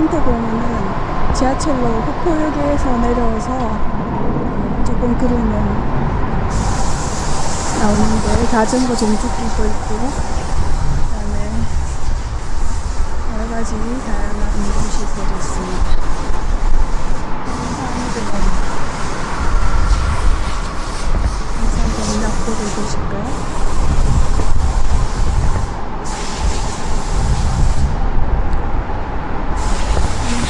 한상생태공원은 지하철로 후포역에서 내려와서 조금 그러면 나오는데 자전거 정주길도 있고 그다음에 여러 가지 다양한 운동시설이 있습니다. 사람들은 항상 공략보를 보실까요?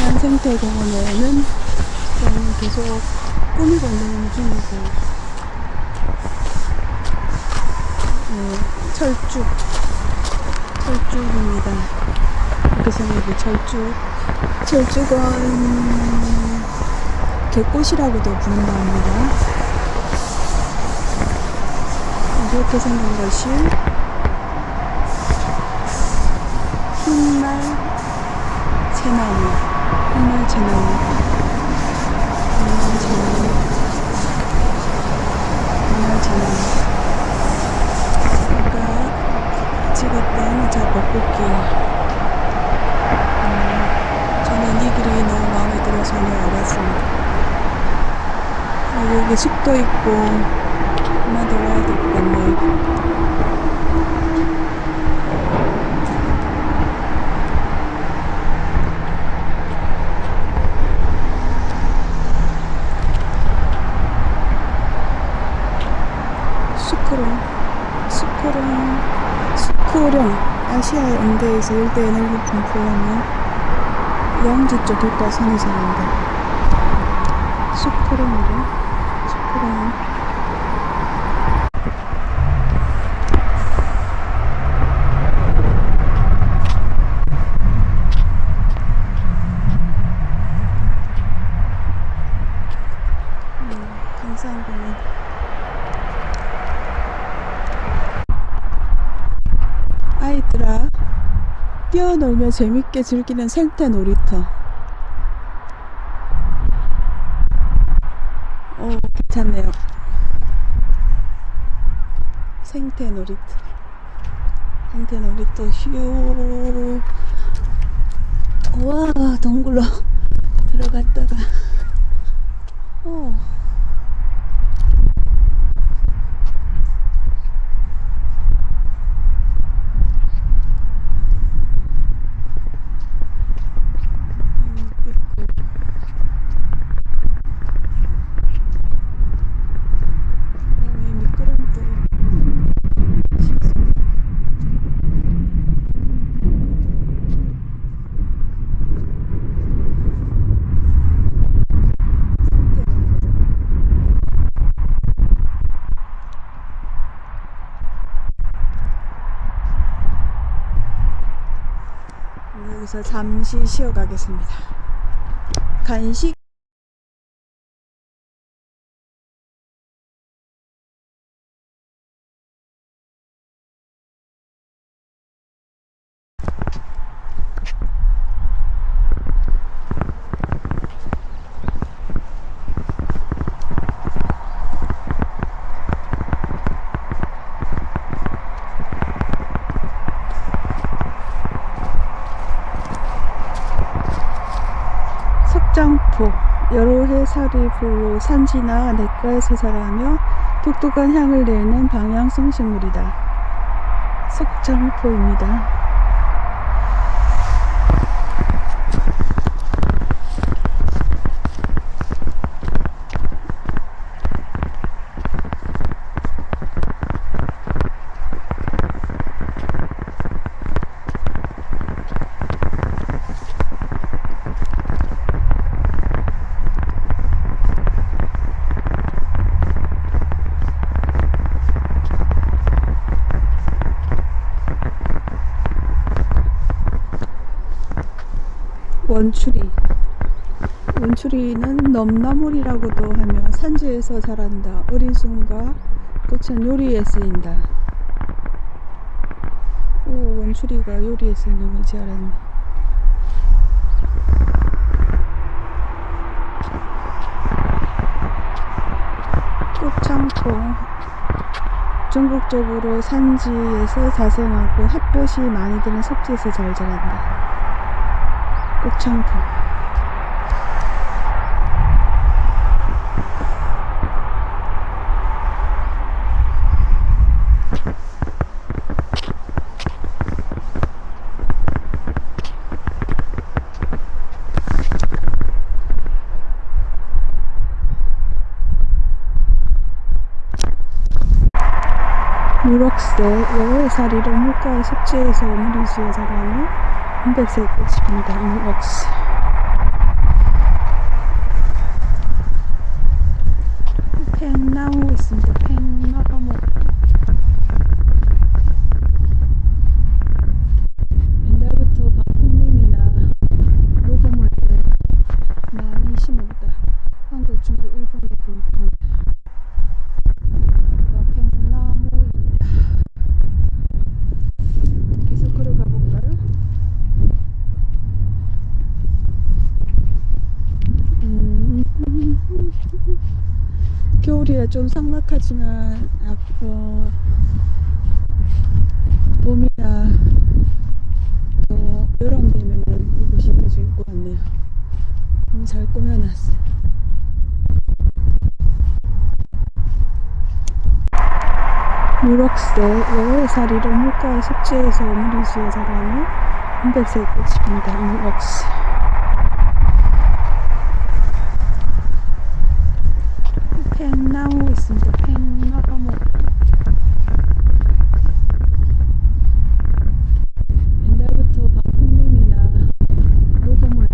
한산 생태공원에는 지금 계속 꾸미고 있는 중이고 네, 철쭉 철쭉입니다. 이렇게 생긴 철쭉. 철쭉은 개꽃이라고도 부른다 합니다. 이렇게 생긴 것이 흰말 채나무 찍었던 저 벚꽃길 음, 저는 이 길이 너무 마음에 들어서 오늘 와봤습니다. 아, 여기 숲도 있고 더 와야 될것 같네요 수크롱 수크룡 아시아의 응대에서 일대의 넓은 분포하며 영지 쪽 객과선이 사는데 수크롱이래? 수크롱 음, 강산공원 아이들아 뛰어놀며 재밌게 즐기는 생태 놀이터. 오 괜찮네요. 생태 놀이터. 생태 놀이터 휴. 와 동굴로 들어갔다가 어. 음, 있고. 그다음에 미끄럼틀 식소. 여기서 잠시 쉬어가겠습니다. 간식 석장포 여러 불로 산지나 냇가에서 자라며 독특한 향을 내는 방향성 식물이다. 석장포입니다. 원추리 원추리는 넘나물이라고도 하며 산지에서 자란다. 어린 순과 꽃은 요리에 쓰인다. 오 원추리가 요리에 쓰이는 건지 알았네. 꽃창포 전국적으로 산지에서 자생하고 햇볕이 많이 드는 섭지에서 잘 자란다. 꽃창포 무럭새 여월살이로 물가의 속지에서 무리지어 자라는 은백색 꽃입니다. 무럭새 팽나무 있습니다. 팽나무 옛날부터 방풍림이나 녹음을 많이 심었다. 한국, 중국, 일본의 분포 여기가 팽나무입니다. 계속 걸어가 볼까요? 음, 겨울이라 좀 삭막하지만 아, 어, 봄이나 또 여름 되면은 이곳이 더 좋을 것 같네요. 너무 잘 꾸며놨어요. 무럭새 여월살이로 물가의 속지에서 무리지어 자라는 은백색 꽃입니다. 무럭새 팽나무 있습니다. 팽나무 옛날부터 방풍림이나 녹음을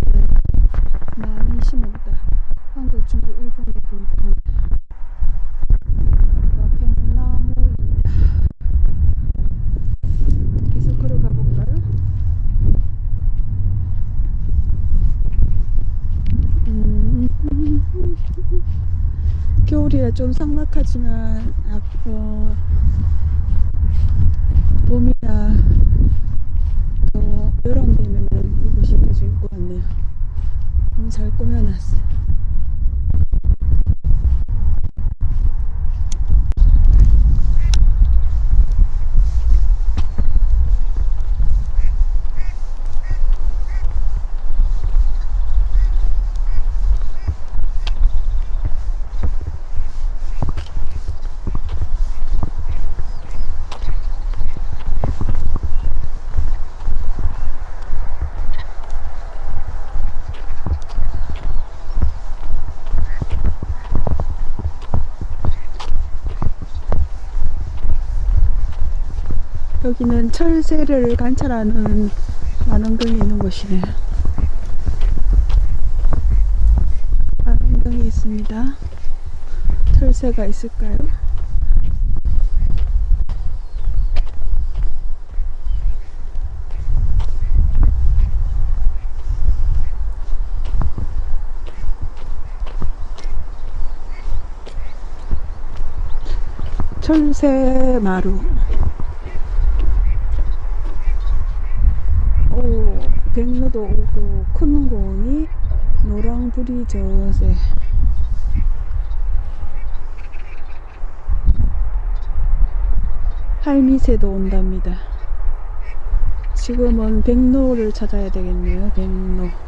많이 심었다. 한국, 중국, 일본의 분포 여기가 팽나무입니다. 계속 걸어가 볼까요? 음, 겨울이라 좀 삭막하지만 아, 어, 봄이나 또 여름 되면은 이곳이 더 좋을 것 같네요. 잘 꾸며놨어요. 여기는 철새를 관찰하는 만원경이 있는 곳이네요. 만원경이 있습니다. 철새가 있을까요? 철새 마루 오, 백로도 오고 큰 공이 노랑불이 저새 할미새도 온답니다. 지금은 백로를 찾아야 되겠네요. 백로.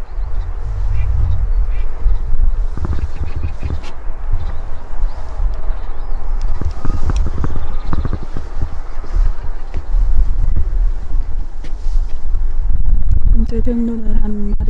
백로는 한보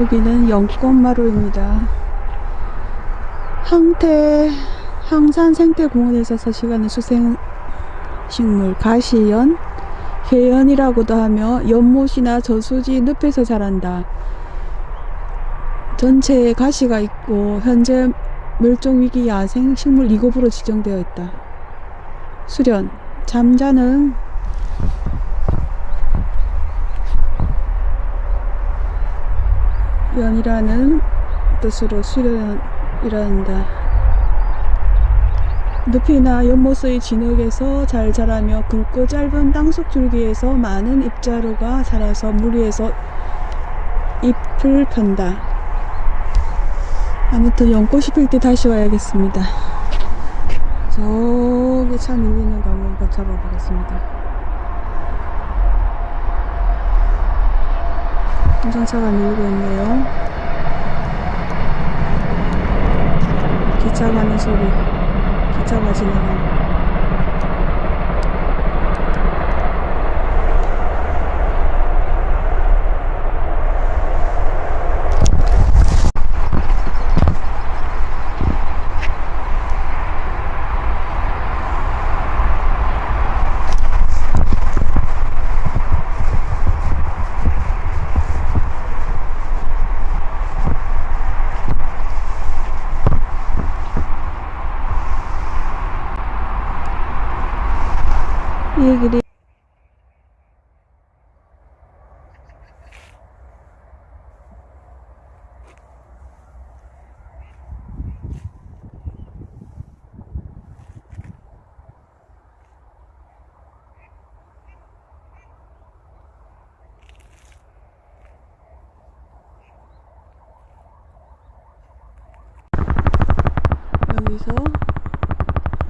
여기는 영권마루입니다. 항태 항산 생태공원에서 서식하는 수생식물 가시연, 개연이라고도 하며 연못이나 저수지 늪에서 자란다. 전체에 가시가 있고 현재 멸종위기 야생 식물 2급으로 지정되어 있다. 수련 잠자는 연이라는 뜻으로 수련이란다. 늪이나 연못의 진흙에서 잘 자라며 굵고 짧은 땅속 줄기에서 많은 잎자루가 자라서 물 위에서 잎을 편다. 아무튼 연꽃이 필 때 다시 와야겠습니다. 저기 차 밀리는 거 한번 잡아보겠습니다. 운전차가 밀고 있네요. 기차 가는 소리. 기차가 지나가는. 이 길이 여기서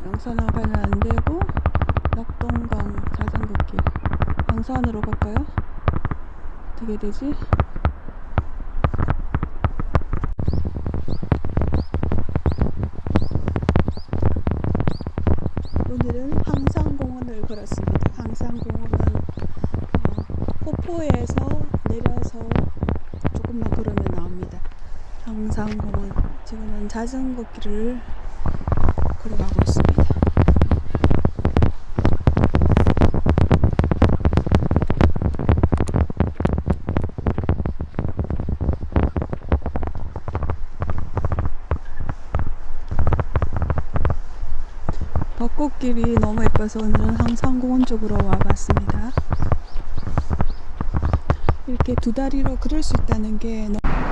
영산항 가면 안 되고 낙동강 자전거길 양산으로 갈까요? 어떻게 되지? 오늘은 항상공원을 걸었습니다. 항상공원은 어, 폭포에서 내려서 조금만 걸으면 나옵니다. 항상공원 지금은 자전거 길을 걸어가고 있습니다. 벚꽃길이 너무 예뻐서 오늘은 항상 공원 쪽으로 와봤습니다. 이렇게 두 다리로 걸을 수 있다는 게 너무